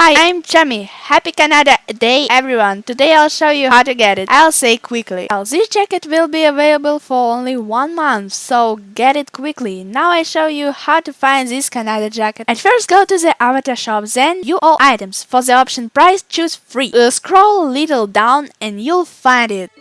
Hi, I'm Chami. Happy Canada Day everyone. Today I'll show you how to get it. I'll say quickly. Well, this jacket will be available for only one month, so get it quickly. Now I show you how to find this Canada jacket. At first go to the avatar shop, then view all items. For the option price choose free. Uh, scroll a little down and you'll find it.